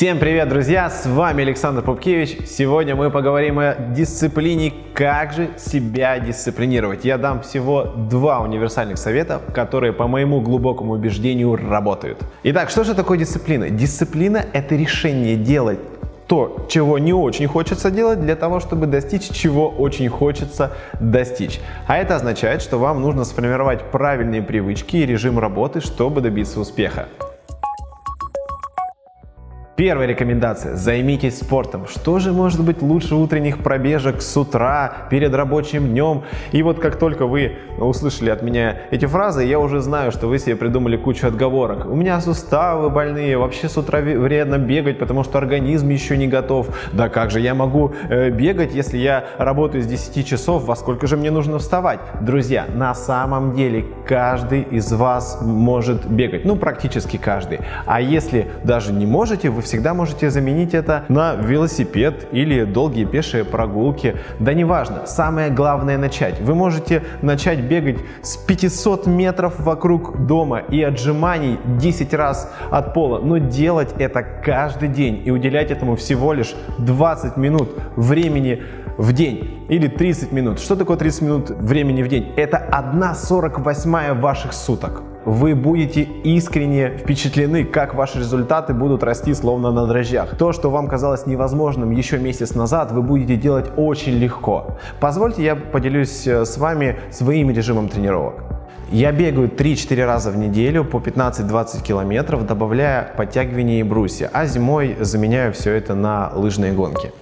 Всем привет, друзья! С вами Александр Пупкевич. Сегодня мы поговорим о дисциплине, как же себя дисциплинировать. Я дам всего два универсальных совета, которые, по моему глубокому убеждению, работают. Итак, что же такое дисциплина? Дисциплина – это решение делать то, чего не очень хочется делать, для того, чтобы достичь, чего очень хочется достичь. А это означает, что вам нужно сформировать правильные привычки и режим работы, чтобы добиться успеха. Первая рекомендация – займитесь спортом. Что же может быть лучше утренних пробежек с утра, перед рабочим днем? И вот как только вы услышали от меня эти фразы, я уже знаю, что вы себе придумали кучу отговорок. У меня суставы больные, вообще с утра вредно бегать, потому что организм еще не готов. Да как же я могу э, бегать, если я работаю с 10 часов, во сколько же мне нужно вставать? Друзья, на самом деле каждый из вас может бегать, ну практически каждый. А если даже не можете, вы всегда можете заменить это на велосипед или долгие пешие прогулки. Да неважно, самое главное начать. Вы можете начать бегать с 500 метров вокруг дома и отжиманий 10 раз от пола, но делать это каждый день и уделять этому всего лишь 20 минут времени в день или 30 минут. Что такое 30 минут времени в день? Это 1,48 ваших суток вы будете искренне впечатлены, как ваши результаты будут расти словно на дрожжах. То, что вам казалось невозможным еще месяц назад, вы будете делать очень легко. Позвольте я поделюсь э, с вами своим режимом тренировок. Я бегаю 3-4 раза в неделю по 15-20 километров, добавляя подтягивания и брусья, а зимой заменяю все это на лыжные гонки.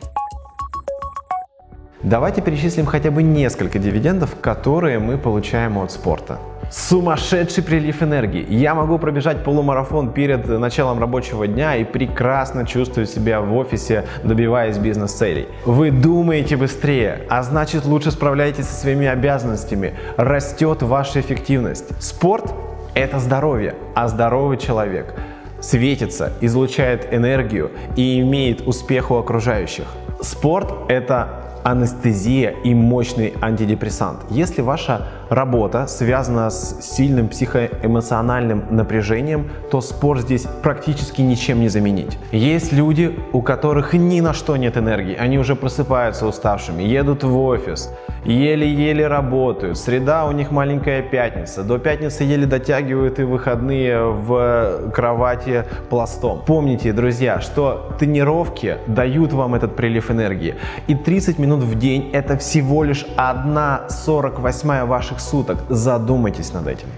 Давайте перечислим хотя бы несколько дивидендов, которые мы получаем от спорта. Сумасшедший прилив энергии. Я могу пробежать полумарафон перед началом рабочего дня и прекрасно чувствую себя в офисе, добиваясь бизнес-целей. Вы думаете быстрее, а значит лучше справляетесь со своими обязанностями. Растет ваша эффективность. Спорт – это здоровье, а здоровый человек светится, излучает энергию и имеет успех у окружающих. Спорт – это анестезия и мощный антидепрессант. Если ваша работа связана с сильным психоэмоциональным напряжением, то спорт здесь практически ничем не заменить. Есть люди, у которых ни на что нет энергии, они уже просыпаются уставшими, едут в офис, еле-еле работают, среда у них маленькая пятница, до пятницы еле дотягивают и выходные в кровати пластом. Помните, друзья, что тренировки дают вам этот прилив энергии, и 30 минут в день это всего лишь 1,48 ваших ваших суток. Задумайтесь над этим.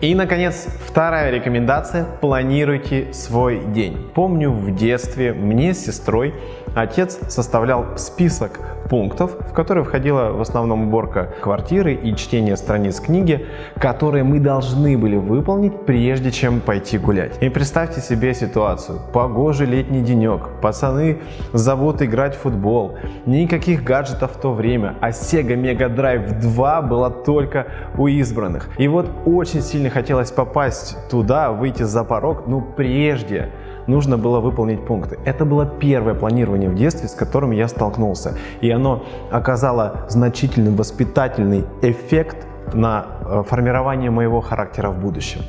И, наконец, вторая рекомендация – планируйте свой день. Помню, в детстве мне с сестрой отец составлял список пунктов, в которые входила в основном уборка квартиры и чтение страниц книги, которые мы должны были выполнить, прежде чем пойти гулять. И представьте себе ситуацию. Погожий летний денек, пацаны зовут играть в футбол, никаких гаджетов в то время, а Sega Mega Drive 2 была только у избранных. И вот очень сильно хотелось попасть туда, выйти за порог, но прежде нужно было выполнить пункты. Это было первое планирование в детстве, с которым я столкнулся. И оно оказало значительный воспитательный эффект на э, формирование моего характера в будущем.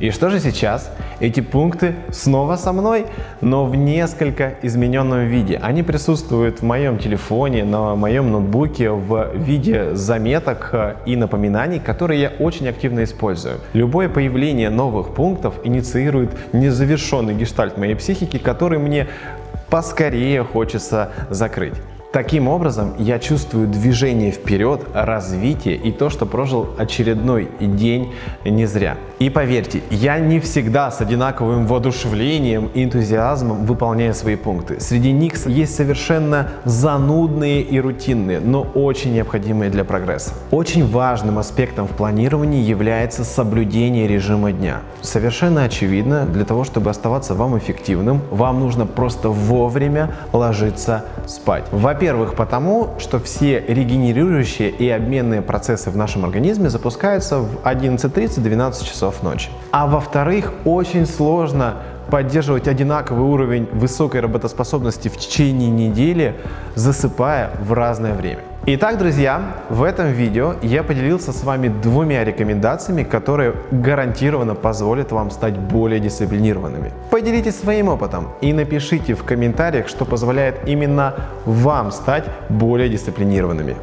И что же сейчас? Эти пункты снова со мной, но в несколько измененном виде. Они присутствуют в моем телефоне, на моем ноутбуке в виде заметок э, и напоминаний, которые я очень активно использую. Любое появление новых пунктов инициирует незавершенный гештальт моей психики, который мне поскорее хочется закрыть. Таким образом, я чувствую движение вперед, развитие и то, что прожил очередной день не зря. И поверьте, я не всегда с одинаковым воодушевлением и энтузиазмом выполняю свои пункты. Среди них есть совершенно занудные и рутинные, но очень необходимые для прогресса. Очень важным аспектом в планировании является соблюдение режима дня. Совершенно очевидно, для того, чтобы оставаться вам эффективным, вам нужно просто вовремя ложиться спать. Во-первых, потому что все регенерирующие и обменные процессы в нашем организме запускаются в 11.30-12 часов ночи. А во-вторых, очень сложно поддерживать одинаковый уровень высокой работоспособности в течение недели, засыпая в разное время. Итак, друзья, в этом видео я поделился с вами двумя рекомендациями, которые гарантированно позволят вам стать более дисциплинированными. Поделитесь своим опытом и напишите в комментариях, что позволяет именно вам стать более дисциплинированными.